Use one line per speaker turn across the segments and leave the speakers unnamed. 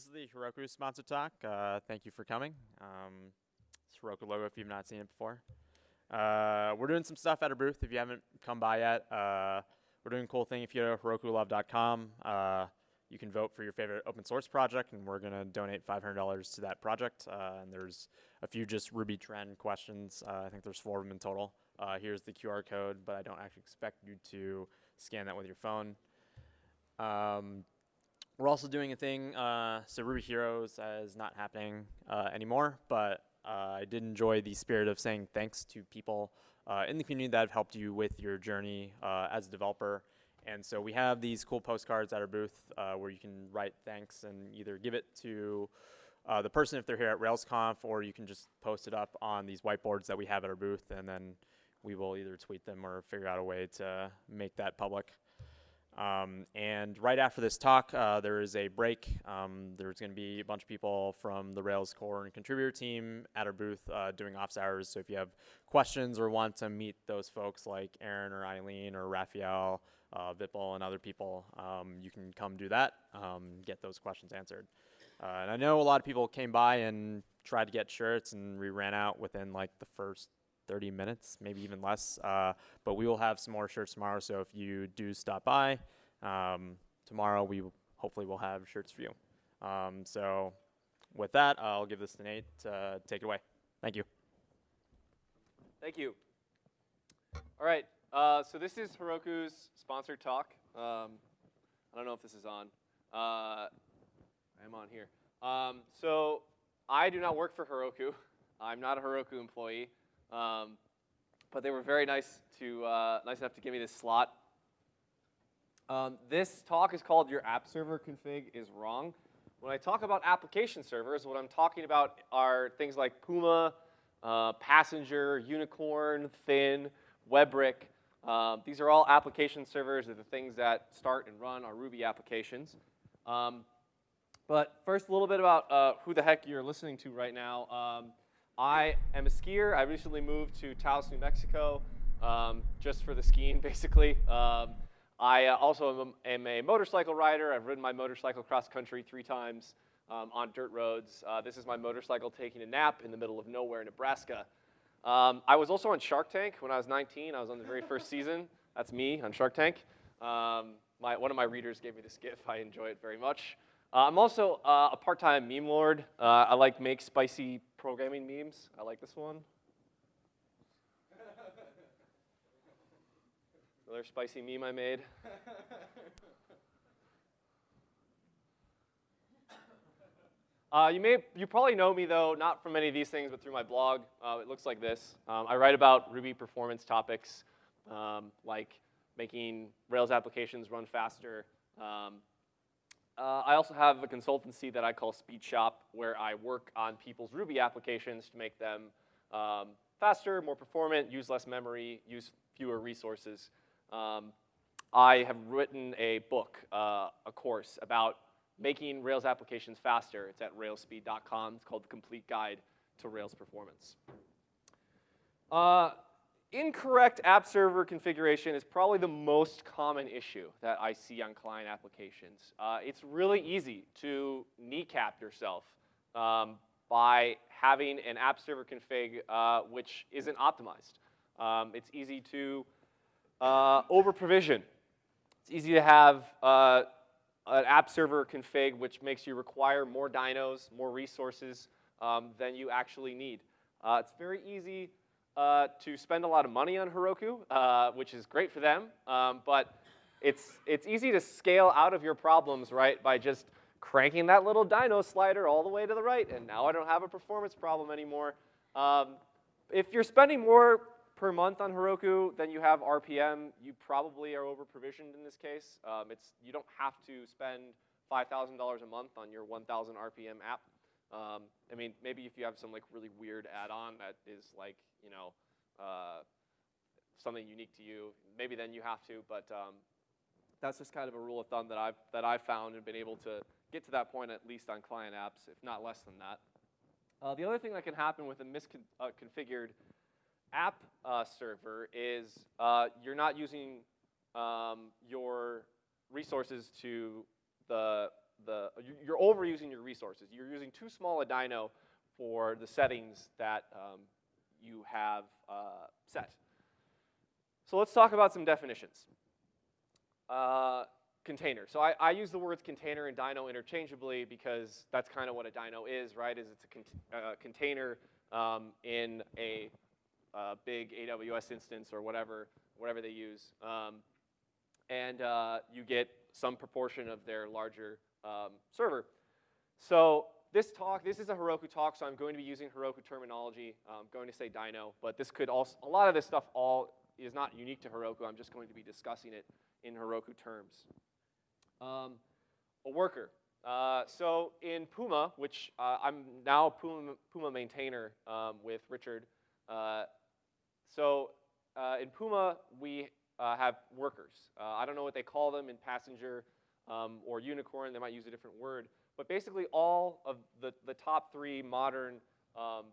this is the Heroku sponsor talk. Uh, thank you for coming. Um, it's Heroku logo if you've not seen it before. Uh, we're doing some stuff at our booth if you haven't come by yet. Uh, we're doing a cool thing if you go to herokulove.com. Uh, you can vote for your favorite open source project, and we're going to donate $500 to that project. Uh, and there's a few just Ruby trend questions. Uh, I think there's four of them in total. Here's the QR code, but I don't actually expect you to scan that with your phone. Um, we're also doing a thing, uh, so Ruby Heroes is not happening uh, anymore, but uh, I did enjoy the spirit of saying thanks to people uh, in the community that have helped you with your journey uh, as a developer. And so we have these cool postcards at our booth where you can write thanks and either give it to the person if they're here at RailsConf, or you can just post it up on these whiteboards that we have at our booth, and then we will either tweet them or figure out a way to make that public. Um, and right after this talk, uh, there is a break. Um, there's going to be a bunch of people from the Rails core and contributor team at our booth uh, doing office hours. So if you have questions or want to meet those folks like Aaron or Eileen or Raphael, uh, Vipul, and other people, um, you can come do that, um, get those questions answered. Uh, and I know a lot of people came by and tried to get shirts, and we ran out within like the first 30 minutes, maybe even less. Uh, but we will have some more shirts tomorrow, so if you do stop by, um, tomorrow we hopefully will have shirts for you. Um, so with that, I'll give this to Nate to take it away. Thank you.
Thank you. All right, uh, so this is Heroku's sponsored talk. Um, I don't know if this is on. Uh, I am on here. Um, so I do not work for Heroku. I'm not a Heroku employee. Um, but they were very nice to uh, nice enough to give me this slot. Um, this talk is called "Your App Server Config is Wrong." When I talk about application servers, what I'm talking about are things like Puma, uh, Passenger, Unicorn, Thin, Webrick. Um, these are all application servers. They're the things that start and run our Ruby applications. Um, but first, a little bit about uh, who the heck you're listening to right now. I am a skier. I recently moved to Taos, New Mexico, um, just for the skiing, basically. Um, I uh, also am, am, a motorcycle rider. I've ridden my motorcycle cross country three times um, on dirt roads. Uh, this is my motorcycle taking a nap in the middle of nowhere, Nebraska. Um, I was also on Shark Tank when I was 19. I was on the very first season. That's me on Shark Tank. Um, my, one of my readers gave me this GIF. I enjoy it very much. Uh, I'm also uh, a part-time meme lord. Uh, I like make spicy programming memes. I like this one. Another spicy meme I made. Uh, you may, you probably know me though, not from any of these things, but through my blog. Uh, it looks like this. Um, I write about Ruby performance topics, um, like making Rails applications run faster, um, uh, I also have a consultancy that I call Speed Shop, where I work on people's Ruby applications to make them um, faster, more performant, use less memory, use fewer resources. Um, I have written a book, uh, a course about making Rails applications faster. It's at railsspeed.com. It's called The Complete Guide to Rails Performance. Uh, Incorrect app server configuration is probably the most common issue that I see on client applications. Uh, it's really easy to kneecap yourself um, by having an app server config uh, which isn't optimized. Um, it's easy to uh, over-provision. It's easy to have uh, an app server config which makes you require more dynos, more resources um, than you actually need. Uh, it's very easy uh, to spend a lot of money on Heroku, uh, which is great for them, um, but it's, it's easy to scale out of your problems, right, by just cranking that little dyno slider all the way to the right, and now I don't have a performance problem anymore. Um, if you're spending more per month on Heroku than you have RPM, you probably are over-provisioned in this case. Um, it's, you don't have to spend $5,000 a month on your 1,000 RPM app. Um, I mean, maybe if you have some like really weird add-on that is like, you know, uh, something unique to you, maybe then you have to, but um, that's just kind of a rule of thumb that I've, that I've found and been able to get to that point at least on client apps, if not less than that. Uh, the other thing that can happen with a misconfigured uh, app uh, server is uh, you're not using um, your resources to the the you- you're overusing your resources. You're using too small a dyno for the settings that um, you have uh, set. So let's talk about some definitions. Uh, container. So I, I use the words container and dyno interchangeably because that's kind of what a dyno is, right? Is it's a uh, container um, in a uh, big AWS instance or whatever, whatever they use. Um, and uh, you get some proportion of their larger um, server. So this talk, this is a Heroku talk, so I'm going to be using Heroku terminology. I'm going to say dyno, but this could also, a lot of this stuff all is not unique to Heroku. I'm just going to be discussing it in Heroku terms. Um, a worker. Uh, so in Puma, which uh, I'm now a Puma, Puma maintainer um, with Richard. Uh, so uh, in Puma, we uh, have workers. Uh, I don't know what they call them in Passenger um, or Unicorn. They might use a different word. But basically, all of the, the top three modern um,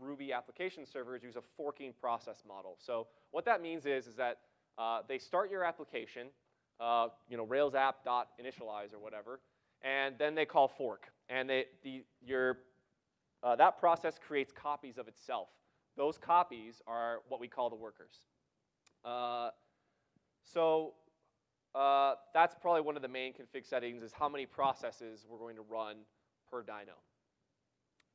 Ruby application servers use a forking process model. So what that means is, is that uh, they start your application, uh, you know, Rails app dot initialize or whatever, and then they call fork. And they, the, your, uh, that process creates copies of itself. Those copies are what we call the workers. Uh, so uh, that's probably one of the main config settings is how many processes we're going to run per dyno.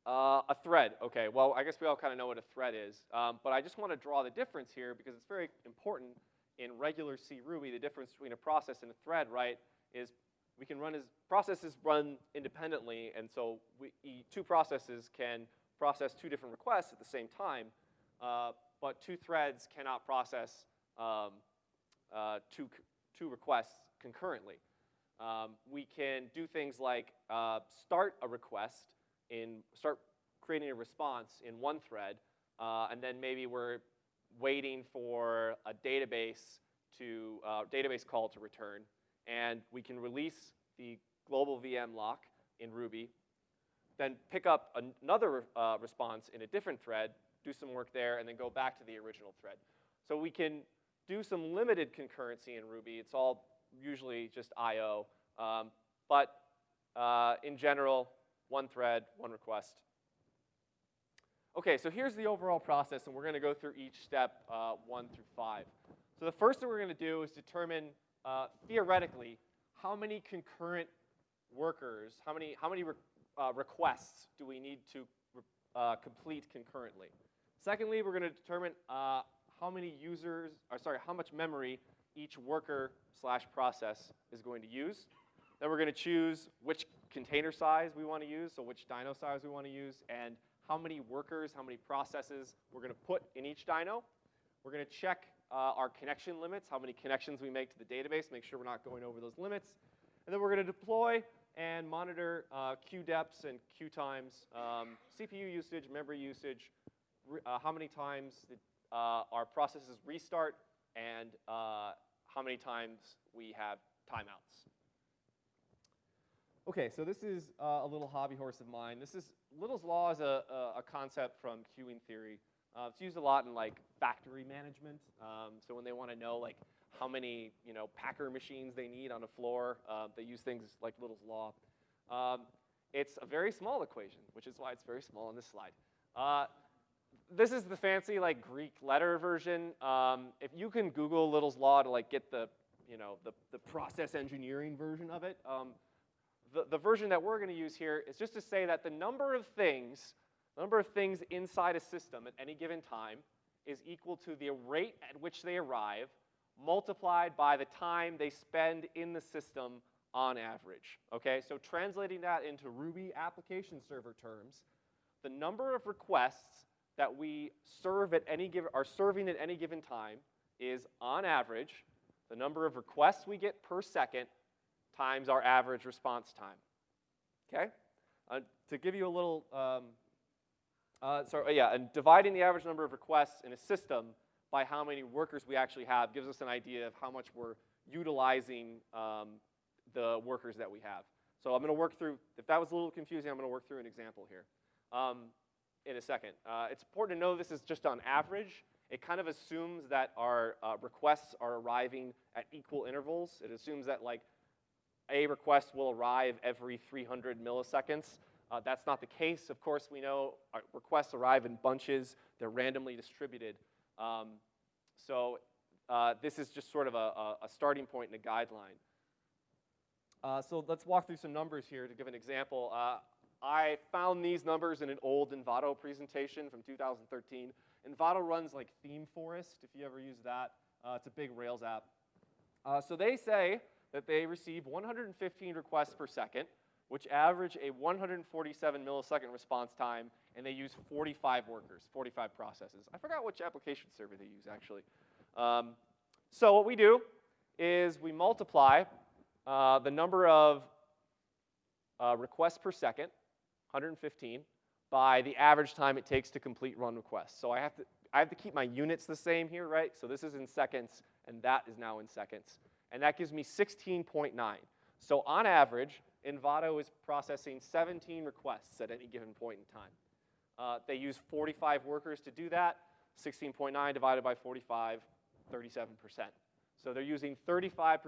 Uh, a thread, okay, well, I guess we all kind of know what a thread is, um, but I just want to draw the difference here because it's very important in regular C Ruby, the difference between a process and a thread, right, is we can run as, processes run independently, and so we, two processes can process two different requests at the same time, uh, but two threads cannot process um, uh, two, two requests concurrently. Um, we can do things like uh, start a request in, start creating a response in one thread, uh, and then maybe we're waiting for a database to, uh, database call to return, and we can release the global VM lock in Ruby, then pick up an- another uh, response in a different thread, do some work there, and then go back to the original thread. So we can do some limited concurrency in Ruby. It's all usually just I/O, um, but uh, in general, one thread, one request. Okay, so here's the overall process, and we're going to go through each step uh, one through five. So the first thing we're going to do is determine uh, theoretically how many concurrent workers, how many how many re- uh, requests do we need to uh, complete concurrently. Secondly, we're going to determine uh, how many users, or sorry, how much memory each worker slash process is going to use. Then we're going to choose which container size we want to use, so which dyno size we want to use, and how many workers, how many processes we're going to put in each dyno. We're going to check uh, our connection limits, how many connections we make to the database, make sure we're not going over those limits. And then we're going to deploy and monitor uh, queue depths and queue times, um, CPU usage, memory usage, uh, how many times the, uh, our processes restart, and uh, how many times we have timeouts. Okay, so this is uh, a little hobby horse of mine. This is Little's Law is a, a, a concept from queuing theory. Uh, it's used a lot in like factory management. Um, so when they want to know like how many you know packer machines they need on a floor, uh, they use things like Little's Law. Um, it's a very small equation, which is why it's very small on this slide. This is the fancy like Greek letter version. Um, if you can Google Little's Law to like get the you know the, the process engineering version of it, um, the, the version that we're going to use here is just to say that the number of things, the number of things inside a system at any given time is equal to the rate at which they arrive multiplied by the time they spend in the system on average. Okay, so translating that into Ruby application server terms, the number of requests that we serve at any given, are serving at any given time is on average the number of requests we get per second times our average response time. Okay? Uh, to give you a little, um, uh, so yeah, and dividing the average number of requests in a system by how many workers we actually have gives us an idea of how much we're utilizing um, the workers that we have. So I'm going to work through, if that was a little confusing, I'm going to work through an example here um, in a second. Uh, it's important to know this is just on average. It kind of assumes that our uh, requests are arriving at equal intervals. It assumes that like a request will arrive every 300 milliseconds. Uh, that's not the case. Of course, we know our requests arrive in bunches. They're randomly distributed. Um, so uh, this is just sort of a, a, starting point and a guideline. Uh, so let's walk through some numbers here to give an example. I found these numbers in an old Envato presentation from 2013. Envato runs like ThemeForest, if you ever use that. Uh, it's a big Rails app. Uh, so they say that they receive 115 requests per second, which average a 147 millisecond response time, and they use 45 workers, 45 processes. I forgot which application server they use, actually. Um, so what we do is we multiply uh, the number of uh, requests per second, 115, by the average time it takes to complete run requests. So I have to, I have to keep my units the same here, right? So this is in seconds, and that is now in seconds. And that gives me 16.9. So on average, Envato is processing 17 requests at any given point in time. Uh, they use 45 workers to do that. 16.9 divided by 45, 37%. So they're using 35%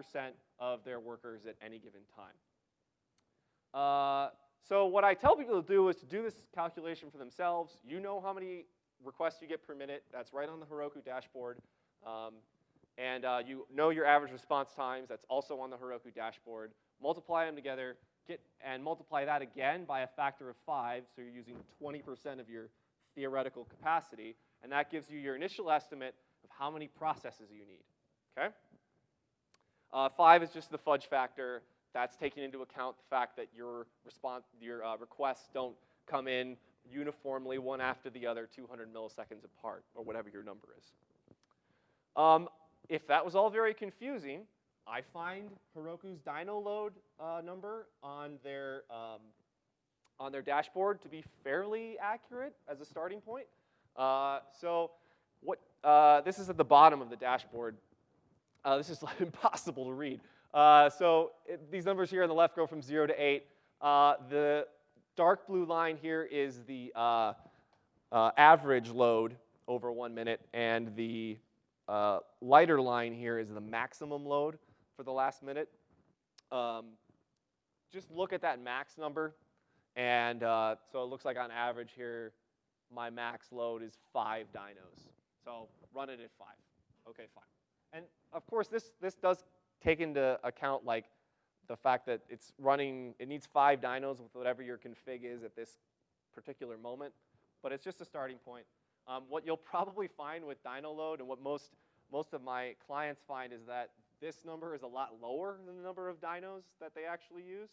of their workers at any given time. Uh, so what I tell people to do is to do this calculation for themselves. You know how many requests you get per minute. That's right on the Heroku dashboard. Um, and uh, you know your average response times. That's also on the Heroku dashboard. Multiply them together, get, and multiply that again by a factor of five, so you're using 20% of your theoretical capacity, and that gives you your initial estimate of how many processes you need, okay? Uh, five is just the fudge factor. That's taking into account the fact that your, response, your uh, requests don't come in uniformly one after the other 200 milliseconds apart, or whatever your number is. Um, if that was all very confusing, I find Heroku's dyno load uh, number on their, um, on their dashboard to be fairly accurate as a starting point. Uh, so what, uh, this is at the bottom of the dashboard. Uh, this is impossible to read. Uh, so it, these numbers here on the left go from 0 to 8. Uh, the dark blue line here is the average load over one minute, and the lighter line here is the maximum load for the last minute. Um, just look at that max number. And uh, so it looks like on average here, my max load is five dynos. So run it at five. Okay, fine. And of course, this, this does take into account like the fact that it's running, it needs five dynos with whatever your config is at this particular moment. But it's just a starting point. Um, what you'll probably find with dyno load and what most, most of my clients find is that this number is a lot lower than the number of dynos that they actually use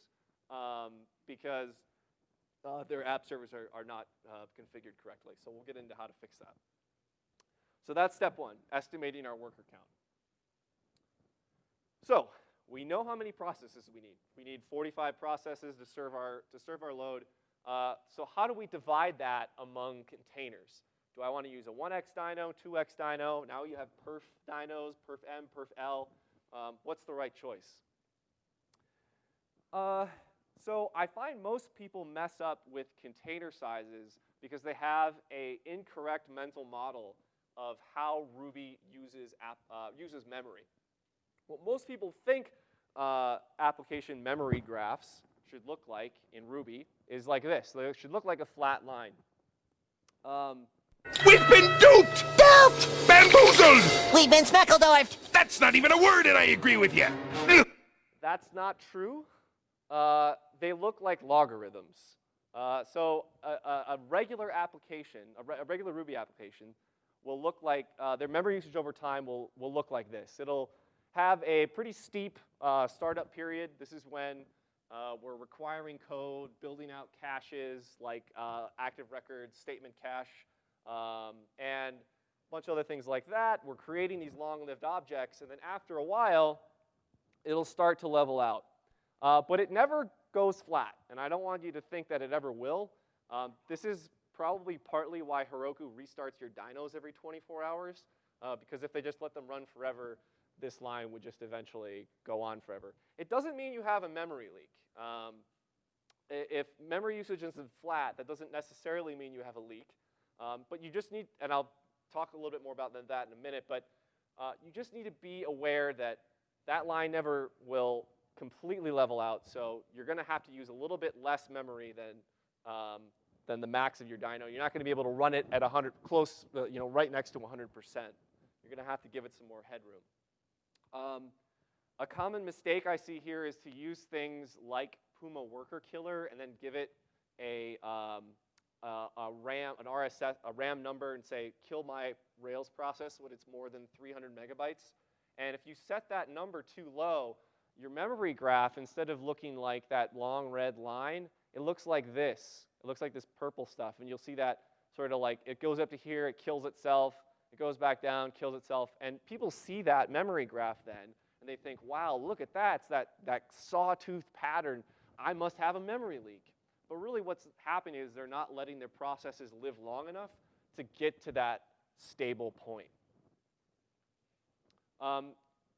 um, because uh, their app servers are, are not uh, configured correctly. So we'll get into how to fix that. So that's step one, estimating our worker count. So we know how many processes we need. We need 45 processes to serve our, to serve our load. Uh, so how do we divide that among containers? Do I want to use a 1x dyno, 2x dyno? Now you have perf dynos, perf m, perf l. Um, what's the right choice? Uh, so I find most people mess up with container sizes because they have a incorrect mental model of how Ruby uses, app, uh, uses memory. What most people think uh, application memory graphs should look like in Ruby is like this. They should look like a flat line. Um,
We've been duped!
Duped!
Bamboozled!
We've been speckledorfed!
That's not even a word, and I agree with you.
That's not true. Uh, they look like logarithms. Uh, so a, a, a, regular application, a, re a, regular Ruby application, will look like, uh, their memory usage over time will, will look like this. It'll have a pretty steep uh, startup period. This is when uh, we're requiring code, building out caches like uh, active records, statement cache, um, and a bunch of other things like that. We're creating these long-lived objects, and then after a while, it'll start to level out. Uh, but it never goes flat, and I don't want you to think that it ever will. Um, this is probably partly why Heroku restarts your dynos every 24 hours, uh, because if they just let them run forever, this line would just eventually go on forever. It doesn't mean you have a memory leak. Um, if memory usage isn't flat, that doesn't necessarily mean you have a leak. Um, but you just need, and I'll talk a little bit more about that in a minute, but uh, you just need to be aware that that line never will completely level out. So you're going to have to use a little bit less memory than, um, than the max of your dyno. You're not going to be able to run it at 100, close, uh, you know, right next to 100%. You're to have to give it some more headroom. Um, a common mistake I see here is to use things like Puma Worker Killer and then give it a, um, a, a RAM, an RSS, a RAM number and say, kill my Rails process when it's more than 300 megabytes. And if you set that number too low, your memory graph, instead of looking like that long red line, it looks like this. It looks like this purple stuff. And you'll see that sort of like it goes up to here, it kills itself, it goes back down, kills itself. And people see that memory graph then, and they think, wow, look at that. It's that, that sawtooth pattern. I must have a memory leak. But really what's happening is they're not letting their processes live long enough to get to that stable point. Um,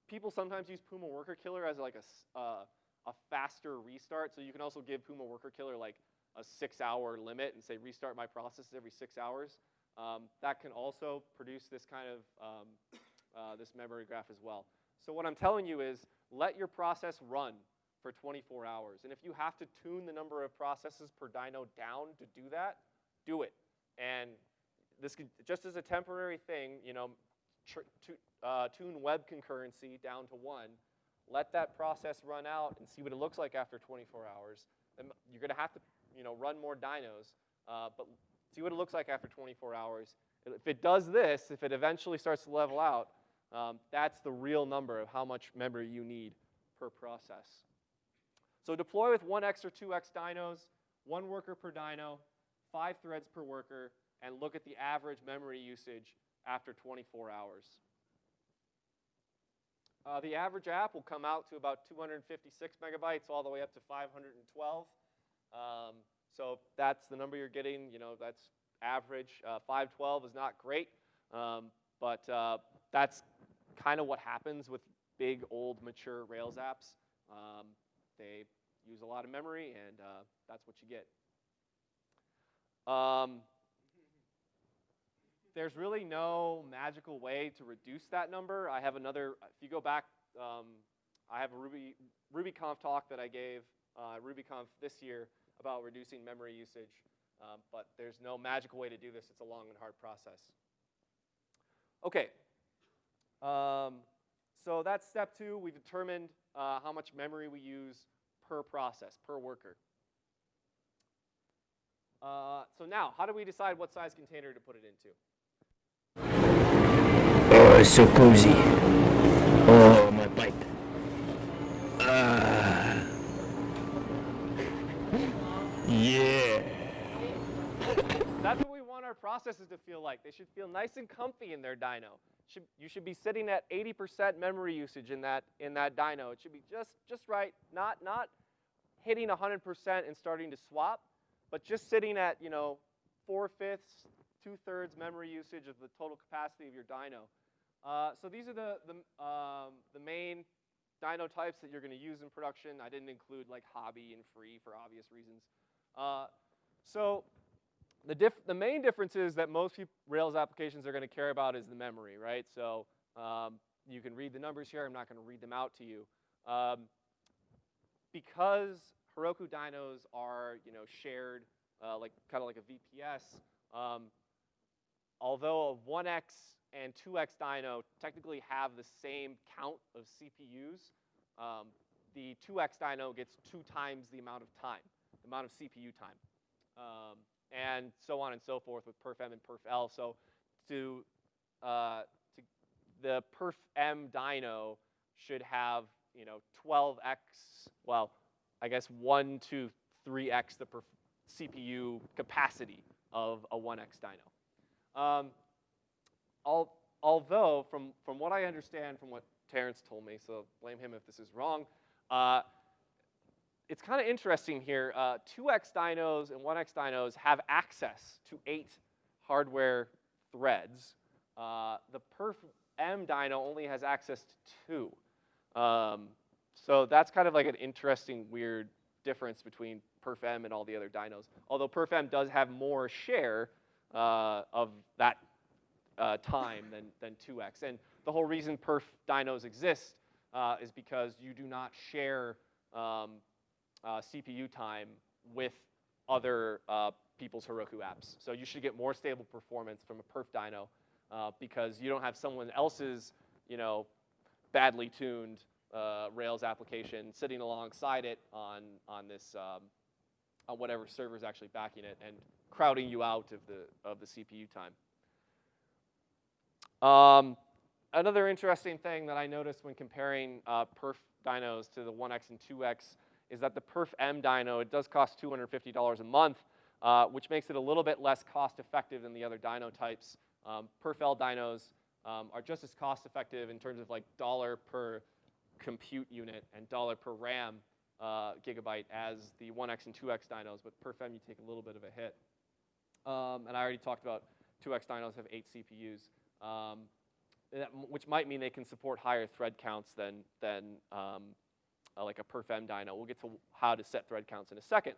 people sometimes use Puma Worker Killer as like a, uh, a faster restart. So you can also give Puma Worker Killer like a six hour limit and say restart my processes every six hours. Um, that can also produce this kind of, um, uh, this memory graph as well. So what I'm telling you is let your process run for 24 hours. And if you have to tune the number of processes per dyno down to do that, do it. And this could, just as a temporary thing, you know, uh, tune web concurrency down to one, let that process run out and see what it looks like after 24 hours. Then you're going to have to, you know, run more dynos, uh, but see what it looks like after 24 hours. If it does this, if it eventually starts to level out, um, that's the real number of how much memory you need per process. So deploy with 1x or 2x dynos, one worker per dyno, five threads per worker, and look at the average memory usage after 24 hours. Uh, the average app will come out to about 256 megabytes all the way up to 512. Um, so that's the number you're getting, you know, that's average. Uh, 512 is not great, um, but uh, that's kind of what happens with big, old, mature Rails apps. Um, they use a lot of memory, and uh, that's what you get. Um, there's really no magical way to reduce that number. I have another, if you go back, um, I have a Ruby, RubyConf talk that I gave, uh, RubyConf this year about reducing memory usage, um, but there's no magical way to do this. It's a long and hard process. Okay, um, so that's step two. We've determined uh, how much memory we use per process, per worker. Uh, so now, how do we decide what size container to put it into?
Oh, it's so cozy. Oh, my pipe. Ah.
Our processes to feel like. They should feel nice and comfy in their dyno. Should, you should be sitting at 80% memory usage in that, in that dyno. It should be just, just right, not, not hitting 100% and starting to swap, but just sitting at, you know, four-fifths, two-thirds memory usage of the total capacity of your dyno. Uh, so these are the, the, um, the main dyno types that you're going to use in production. I didn't include like hobby and free for obvious reasons. Uh, so the, the main difference is that most Rails applications are going to care about is the memory, right? So um, you can read the numbers here. I'm not going to read them out to you. Um, because Heroku dynos are, you know, shared, uh, like kind of like a VPS. Um, although a 1x and 2x dyno technically have the same count of CPUs, um, the 2x dyno gets two times the amount of time, the amount of CPU time. And so on and so forth with perfm and perfl. So to, uh, to the perfm dyno should have you know 12x, well, I guess 1 to 3x the CPU capacity of a 1x dyno. Um, al although, from, from what I understand from what Terrence told me, so blame him if this is wrong, uh, it's kind of interesting here. Uh, 2x dynos and 1x dynos have access to eight hardware threads. Uh, the perf M dyno only has access to two. Um, so that's kind of like an interesting, weird difference between perf M and all the other dynos. Although perf M does have more share uh, of that uh, time than, than 2x. And the whole reason perf dynos exist uh, is because you do not share um, uh, CPU time with other uh, people's Heroku apps. So you should get more stable performance from a perf dyno uh, because you don't have someone else's, you know, badly tuned uh, Rails application sitting alongside it on, on this, um, on whatever server is actually backing it and crowding you out of the, of the CPU time. Um, another interesting thing that I noticed when comparing uh, perf dynos to the 1x and 2x is that the perf M dyno, it does cost $250 a month, uh, which makes it a little bit less cost effective than the other dyno types. Um, perf L dynos um, are just as cost effective in terms of like dollar per compute unit and dollar per RAM uh, gigabyte as the 1x and 2x dynos, but perf M you take a little bit of a hit. Um, and I already talked about 2x dynos have eight CPUs, um, which might mean they can support higher thread counts than, than um, uh, like a perf M dyno. We'll get to how to set thread counts in a second.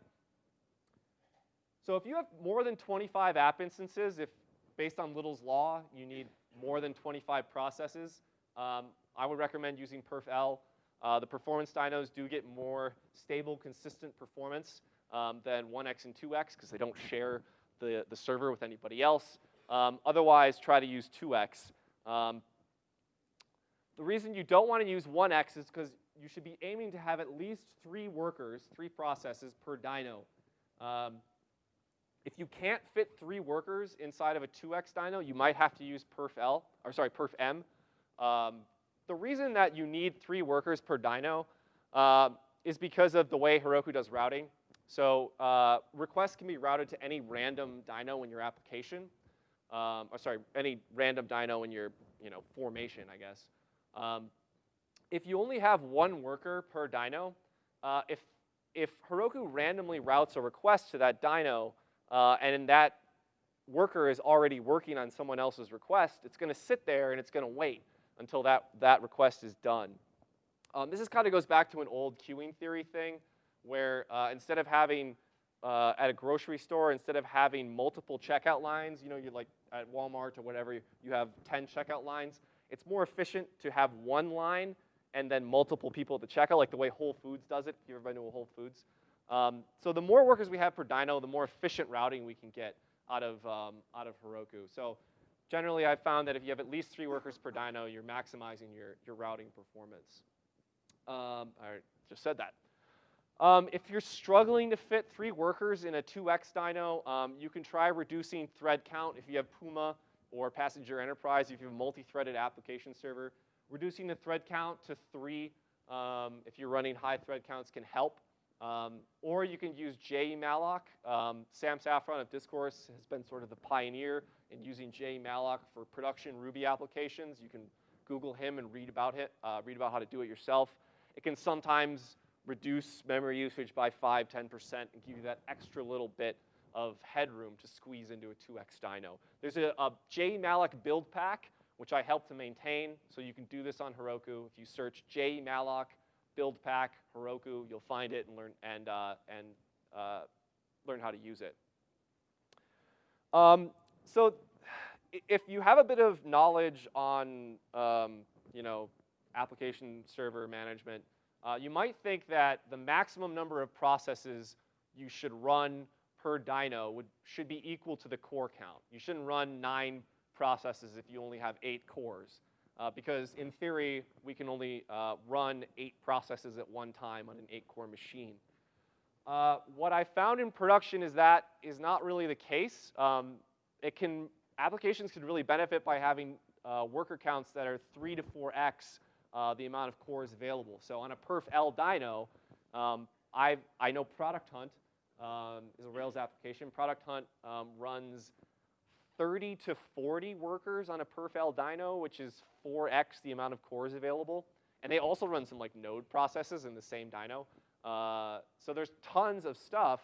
So if you have more than 25 app instances, if based on Little's law, you need more than 25 processes, um, I would recommend using perf L. Uh, the performance dynos do get more stable, consistent performance um, than 1x and 2x because they don't share the, the server with anybody else. Um, otherwise, try to use 2x. The reason you don't want to use 1x is because you should be aiming to have at least three workers, three processes per dyno. Um, if you can't fit three workers inside of a 2x dyno, you might have to use perf L, or sorry, perf M. Um, the reason that you need three workers per dyno uh, is because of the way Heroku does routing. So uh, requests can be routed to any random dyno in your application, um, or sorry, any random dyno in your you know formation, I guess. Um, if you only have one worker per dyno, uh, if if Heroku randomly routes a request to that dyno, uh, and that worker is already working on someone else's request, it's going to sit there and it's going to wait until that, that request is done. Um, this is kind of goes back to an old queuing theory thing where uh, instead of having uh, at a grocery store, instead of having multiple checkout lines, you know, you're like at Walmart or whatever, you have 10 checkout lines, it's more efficient to have one line and then multiple people at the checkout, like the way Whole Foods does it, if you've ever been to a Whole Foods. Um, so the more workers we have per dyno, the more efficient routing we can get out of, um, out of Heroku. So generally, I've found that if you have at least three workers per dyno, you're maximizing your, your routing performance. Um, I just said that. Um, if you're struggling to fit three workers in a 2x dyno, um, you can try reducing thread count if you have Puma or Passenger Enterprise, if you have a multi-threaded application server. Reducing the thread count to three um, if you're running high thread counts can help. Um, or you can use jemalloc. Um, Sam Saffron of Discourse has been sort of the pioneer in using jemalloc for production Ruby applications. You can Google him and read about it, uh, read about how to do it yourself. It can sometimes reduce memory usage by 5, 10%, and give you that extra little bit of headroom to squeeze into a 2x dyno. There's a, a jemalloc build pack, which I help to maintain, so you can do this on Heroku. If you search jemalloc build pack Heroku, you'll find it and learn and uh, and uh, learn how to use it. Um, so, if you have a bit of knowledge on um, you know application server management, uh, you might think that the maximum number of processes you should run per dyno would, should be equal to the core count. You shouldn't run nine processes if you only have eight cores. Uh, because in theory, we can only uh, run eight processes at one time on an eight-core machine. Uh, what I found in production is that is not really the case. Um, it can, applications can really benefit by having uh, worker counts that are three to four x uh, the amount of cores available. So on a perf L dyno, um, i I know Product Hunt um, is a Rails application. Product Hunt um, runs 30 to 40 workers on a perf L dyno, which is 4x the amount of cores available. And they also run some like node processes in the same dyno. Uh, so there's tons of stuff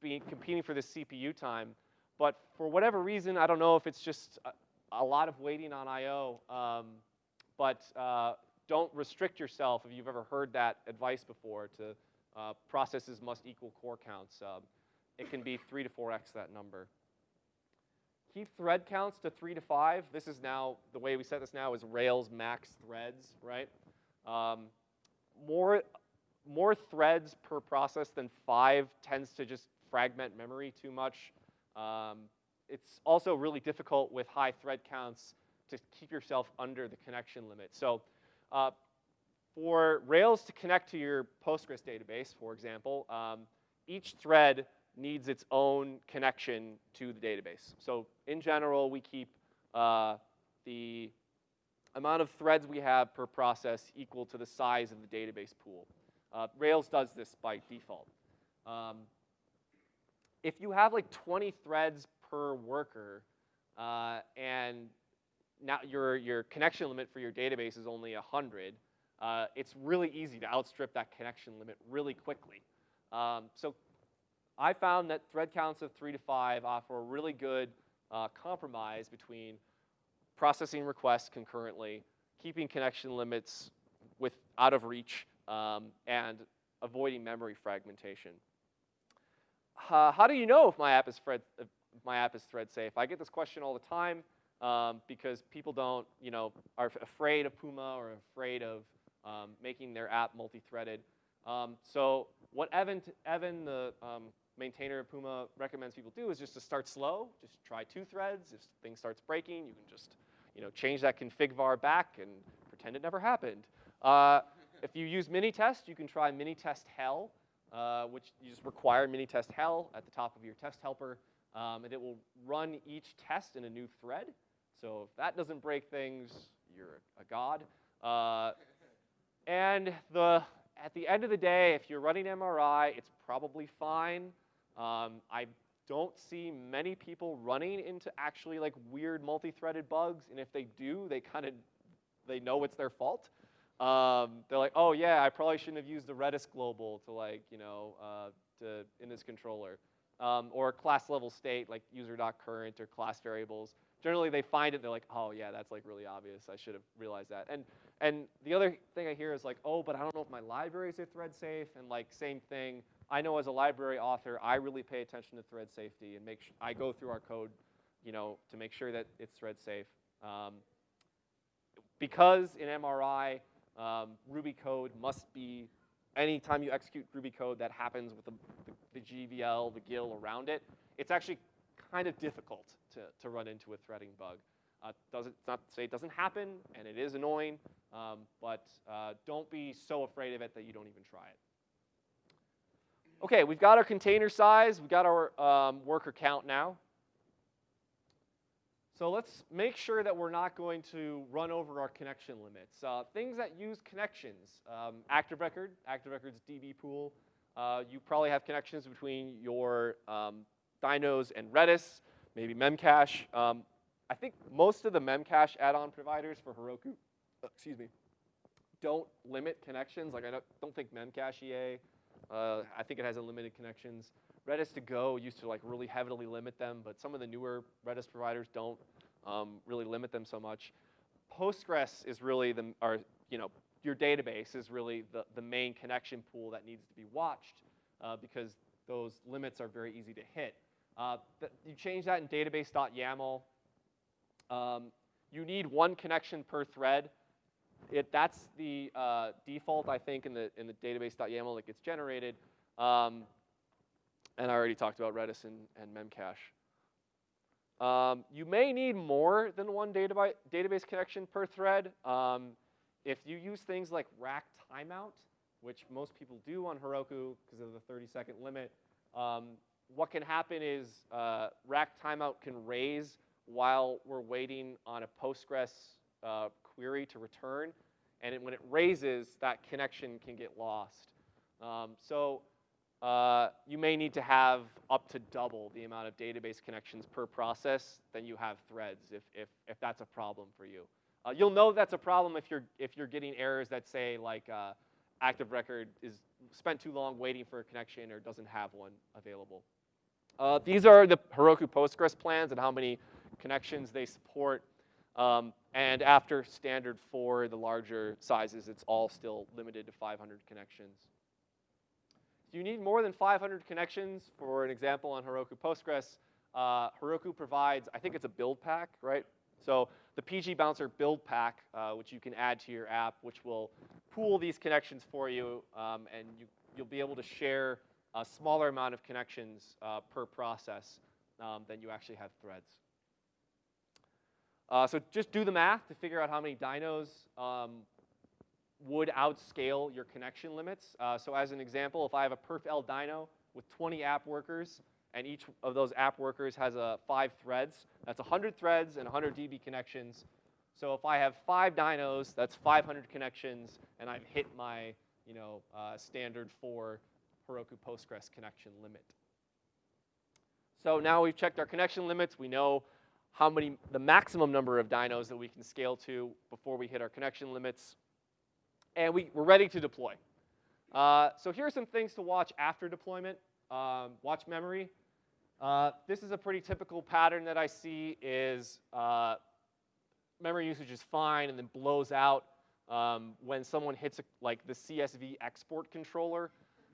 being competing for this CPU time. But for whatever reason, I don't know if it's just a, a lot of waiting on I/O. Um, but uh, don't restrict yourself if you've ever heard that advice before to uh, processes must equal core counts. Um, it can be three to four x that number. Keep thread counts to three to five. This is now, the way we set this now is Rails max threads, right? Um, more, more threads per process than five tends to just fragment memory too much. Um, it's also really difficult with high thread counts to keep yourself under the connection limit. So uh, for Rails to connect to your Postgres database, for example, um, each thread needs its own connection to the database. So in general, we keep uh, the amount of threads we have per process equal to the size of the database pool. Uh, Rails does this by default. Um, if you have like 20 threads per worker, uh, and now your, your connection limit for your database is only 100, uh, it's really easy to outstrip that connection limit really quickly. Um, so I found that thread counts of three to five offer a really good uh, compromise between processing requests concurrently, keeping connection limits with out of reach, um, and avoiding memory fragmentation. Uh, how do you know if my app is thread, if my app is thread safe? I get this question all the time um, because people don't, you know, are afraid of Puma or afraid of um, making their app multi-threaded. Um, so what Evan, Evan the um, maintainer of Puma recommends people do is just to start slow. Just try two threads. If thing starts breaking, you can just, you know, change that config var back and pretend it never happened. Uh, if you use Minitest, you can try Minitest hell, uh, which you just require Minitest hell at the top of your test helper, um, and it will run each test in a new thread. So if that doesn't break things, you're a god. Uh, and the, at the end of the day, if you're running MRI, it's probably fine. Um, I don't see many people running into actually like weird multi-threaded bugs, and if they do, they kind of they know it's their fault. Um, they're like, oh yeah, I probably shouldn't have used the Redis global to like you know uh, to in this controller, um, or class level state like user.current or class variables. Generally, they find it, they're like, oh yeah, that's like really obvious. I should have realized that. And and the other thing I hear is like, oh, but I don't know if my libraries are thread safe, and like same thing. I know as a library author, I really pay attention to thread safety and make I go through our code, you know, to make sure that it's thread safe. Um, because in MRI, um, Ruby code must be, anytime you execute Ruby code that happens with the, the, the GVL, the GIL around it, it's actually kind of difficult to, to run into a threading bug. Uh, doesn't, it's not to say it doesn't happen, and it is annoying, um, but uh, don't be so afraid of it that you don't even try it. Okay, we've got our container size, we've got our um, worker count now. So let's make sure that we're not going to run over our connection limits. Uh, things that use connections, um, Active Record, Active Record's DB pool. Uh, you probably have connections between your um, dynos and Redis, maybe Memcache. Um, I think most of the Memcache add-on providers for Heroku, uh, excuse me, don't limit connections. Like I don't, don't think MemCachier, uh, I think it has unlimited connections. Redis to Go used to like really heavily limit them, but some of the newer Redis providers don't um, really limit them so much. Postgres is really the, or you know, your database is really the, the main connection pool that needs to be watched uh, because those limits are very easy to hit. Uh, you change that in database.yaml. Um, you need one connection per thread. It, that's the uh, default, I think, in the, in the database.yaml that gets generated. Um, and I already talked about Redis and, and Memcache. Um, you may need more than one database, database connection per thread. Um, if you use things like rack timeout, which most people do on Heroku because of the 30 second limit, um, what can happen is uh, rack timeout can raise while we're waiting on a Postgres uh, query to return. And it, when it raises, that connection can get lost. Um, so uh, you may need to have up to double the amount of database connections per process than you have threads if, if, if that's a problem for you. Uh, you'll know that's a problem if you're, if you're getting errors that say like uh, active record is spent too long waiting for a connection or doesn't have one available. Uh, these are the Heroku Postgres plans and how many connections they support. Um, and after standard for the larger sizes, it's all still limited to 500 connections. If you need more than 500 connections, for an example on Heroku Postgres, uh, Heroku provides, I think it's a build pack, right? So the PG Bouncer build pack, uh, which you can add to your app, which will pool these connections for you, um, and you, you'll be able to share a smaller amount of connections uh, per process um, than you actually have threads. Uh, so just do the math to figure out how many dynos um, would outscale your connection limits. Uh, so as an example, if I have a perf L dyno with 20 app workers, and each of those app workers has uh, five threads, that's 100 threads and 100 DB connections. So if I have five dynos, that's 500 connections, and I've hit my you know, uh, standard for Heroku Postgres connection limit. So now we've checked our connection limits. We know how many, the maximum number of dynos that we can scale to before we hit our connection limits. And we, we're ready to deploy. Uh, so here are some things to watch after deployment. Um, watch memory. Uh, this is a pretty typical pattern that I see is uh, memory usage is fine and then blows out um, when someone hits a, like the CSV export controller.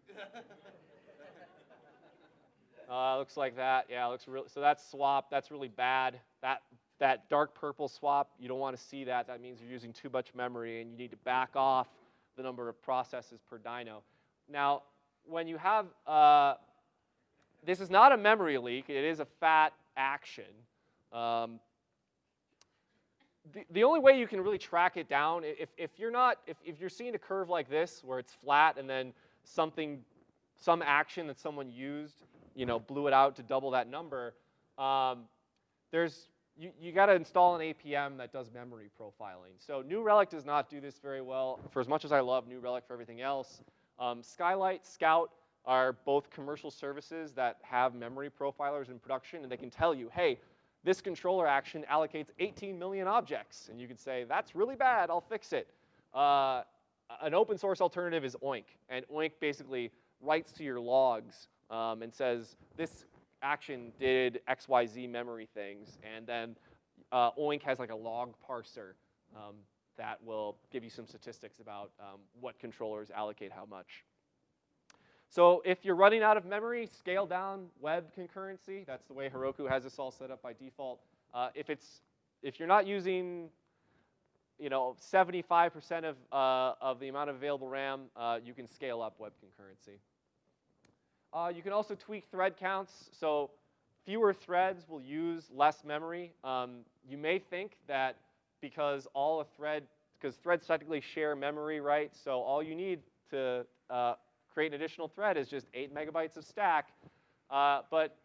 uh, looks like that. Yeah, looks really. So that's swap. That's really bad. That that dark purple swap. You don't want to see that. That means you're using too much memory, and you need to back off the number of processes per dyno. Now, when you have uh, this is not a memory leak. It is a fat action. Um, the, the only way you can really track it down, if, if you're not, if, if you're seeing a curve like this where it's flat and then something, some action that someone used, you know, blew it out to double that number, um, there's, you, you got to install an APM that does memory profiling. So New Relic does not do this very well. For as much as I love New Relic for everything else, um, Skylight, Scout are both commercial services that have memory profilers in production, and they can tell you, hey, this controller action allocates 18 million objects. And you could say, that's really bad, I'll fix it. Uh, an open source alternative is Oink. And Oink basically writes to your logs um, and says, this action did XYZ memory things. And then uh, Oink has like a log parser um, that will give you some statistics about um, what controllers allocate how much. So if you're running out of memory, scale down web concurrency. That's the way Heroku has this all set up by default. Uh, if it's if you're not using you know 75% of uh, of the amount of available RAM, uh, you can scale up web concurrency. Uh, you can also tweak thread counts. So fewer threads will use less memory. Um, you may think that because all a thread, because threads technically share memory, right? So all you need to uh, create an additional thread is just 8 megabytes of stack. Uh, but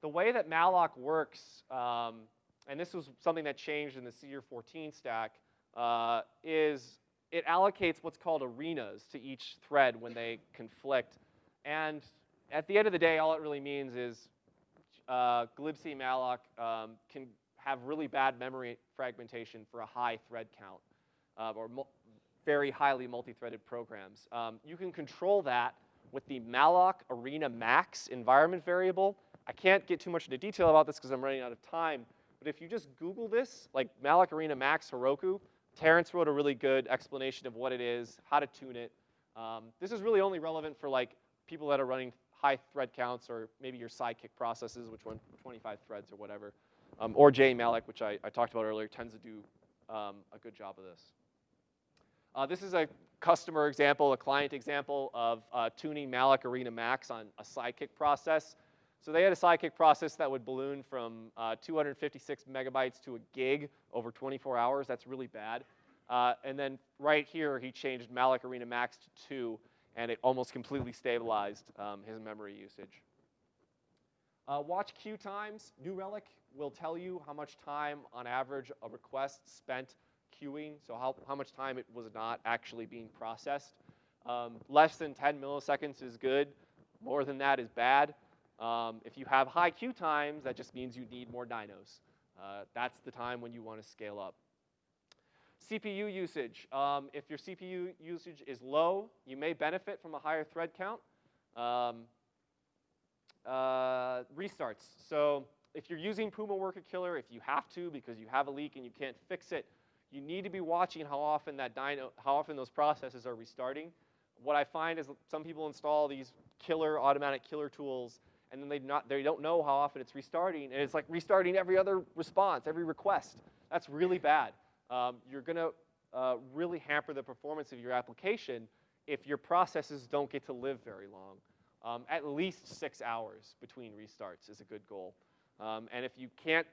the way that malloc works, um, and this was something that changed in the Cedar 14 stack, uh, is it allocates what's called arenas to each thread when they conflict. And at the end of the day, all it really means is uh, glibc malloc um, can have really bad memory fragmentation for a high thread count, uh, or very highly multi-threaded programs. Um, you can control that with the malloc arena max environment variable. I can't get too much into detail about this because I'm running out of time, but if you just Google this, like malloc arena max Heroku, Terrence wrote a really good explanation of what it is, how to tune it. Um, this is really only relevant for like people that are running high thread counts or maybe your Sidekiq processes, which run 25 threads or whatever. Um, or jemalloc, which I, I, talked about earlier, tends to do um, a good job of this. Uh, this is a customer example, a client example of uh, tuning Malloc Arena Max on a Sidekiq process. So they had a Sidekiq process that would balloon from uh, 256 megabytes to a gig over 24 hours. That's really bad. Uh, and then right here, he changed Malloc Arena Max to 2, and it almost completely stabilized um, his memory usage. Uh, watch queue times. New Relic will tell you how much time on average a request spent queuing, so how, how much time it was not actually being processed. Um, less than 10 milliseconds is good. More than that is bad. Um, if you have high queue times, that just means you need more dynos. Uh, that's the time when you want to scale up. CPU usage. Um, if your CPU usage is low, you may benefit from a higher thread count. Um, uh, restarts. So if you're using Puma Worker Killer, if you have to because you have a leak and you can't fix it, you need to be watching how often that dyno, how often those processes are restarting. What I find is some people install these killer automatic killer tools, and then they not they don't know how often it's restarting, and it's like restarting every other response, every request. That's really bad. Um, you're gonna uh, really hamper the performance of your application if your processes don't get to live very long. Um, at least six hours between restarts is a good goal. Um, and if you can't,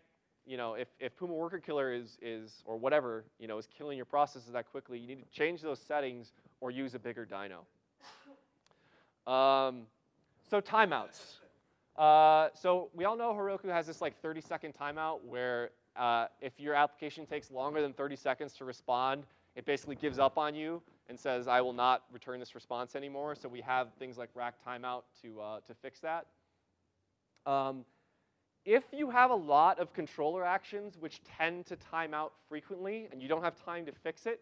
you know, if, if Puma Worker Killer is, is, or whatever, you know, is killing your processes that quickly, you need to change those settings or use a bigger dyno. Um, so timeouts. Uh, so we all know Heroku has this like 30 second timeout where uh, if your application takes longer than 30 seconds to respond, it basically gives up on you and says, I will not return this response anymore. So we have things like rack timeout to, uh, to fix that. Um, if you have a lot of controller actions which tend to time out frequently and you don't have time to fix it,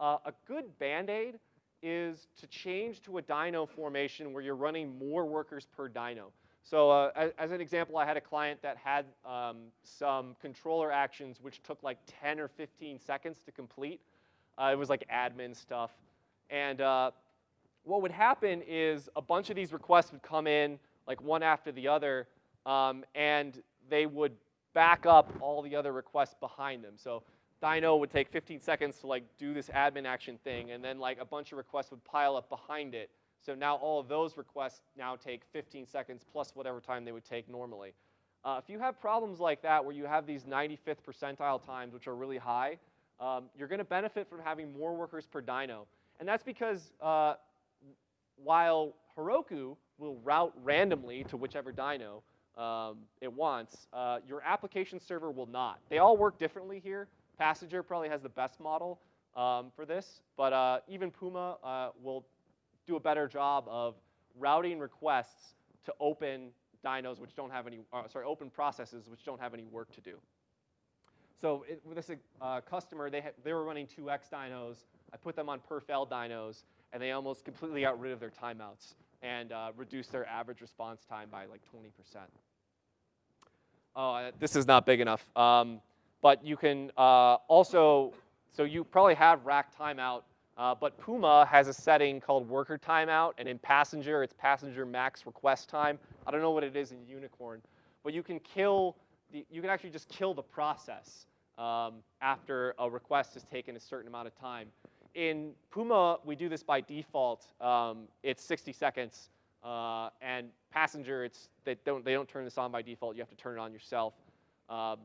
uh, a good Band-Aid is to change to a dyno formation where you're running more workers per dyno. So uh, as, as, an example, I had a client that had um, some controller actions which took like 10 or 15 seconds to complete. Uh, it was like admin stuff. And uh, what would happen is a bunch of these requests would come in like one after the other, um, and they would back up all the other requests behind them. So Dyno would take 15 seconds to like do this admin action thing, and then like a bunch of requests would pile up behind it. So now all of those requests now take 15 seconds plus whatever time they would take normally. Uh, if you have problems like that where you have these 95th percentile times, which are really high, um, you're going to benefit from having more workers per dyno. And that's because uh, while Heroku will route randomly to whichever dyno um, it wants, uh, your application server will not. They all work differently here. Passenger probably has the best model um, for this, but uh, even Puma uh, will do a better job of routing requests to open dynos which don't have any, uh, sorry, open processes which don't have any work to do. So it, with this uh, customer, they, they were running 2x dynos. I put them on perf-l dynos, and they almost completely got rid of their timeouts and uh, reduced their average response time by like 20%. Oh, this is not big enough. Um, but you can uh, also, so you probably have rack timeout, uh, but Puma has a setting called worker timeout, and in passenger, it's passenger max request time. I don't know what it is in Unicorn, but you can kill, the, you can actually just kill the process um, after a request has taken a certain amount of time. In Puma, we do this by default. Um, it's 60 seconds. Uh, and passenger, it's, they, don't, they don't turn this on by default. You have to turn it on yourself. Um,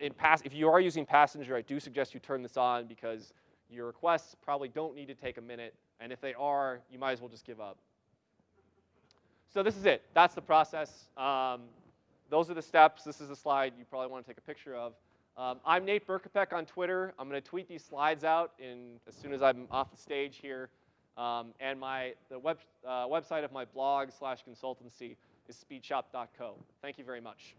in pass, if you are using passenger, I do suggest you turn this on because your requests probably don't need to take a minute. And if they are, you might as well just give up. So this is it. That's the process. Um, those are the steps. This is a slide you probably want to take a picture of. Um, I'm Nate Berkopec on Twitter. I'm going to tweet these slides out in, as soon as I'm off the stage here. Um, and my, the web, uh, website of my blog slash consultancy is speedshop.co. Thank you very much.